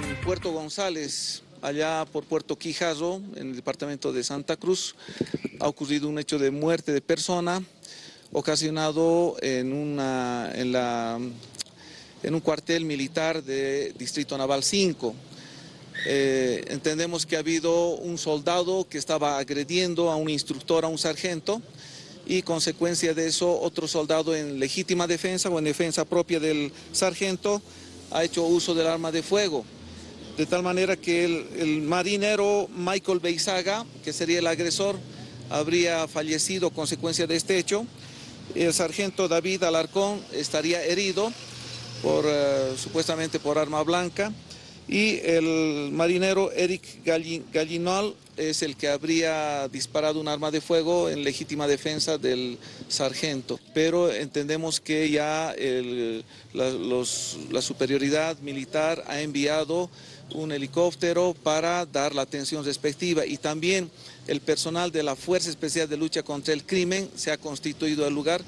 En Puerto González, allá por Puerto Quijazo, en el departamento de Santa Cruz, ha ocurrido un hecho de muerte de persona ocasionado en, una, en, un cuartel militar de Distrito Naval 5. Eh, entendemos que ha habido un soldado que estaba agrediendo a un instructor, a un sargento, y consecuencia de eso otro soldado en legítima defensa o en defensa propia del sargento ha hecho uso del arma de fuego. De tal manera que el, marinero Michael Beizaga, que sería el agresor, habría fallecido consecuencia de este hecho. El sargento David Alarcón estaría herido por, uh, supuestamente por arma blanca y el marinero Eric Gallinol es el que habría disparado un arma de fuego en legítima defensa del sargento. Pero entendemos que ya los, la superioridad militar ha enviado un helicóptero para dar la atención respectiva y también el personal de la Fuerza Especial de Lucha contra el Crimen se ha constituido al lugar.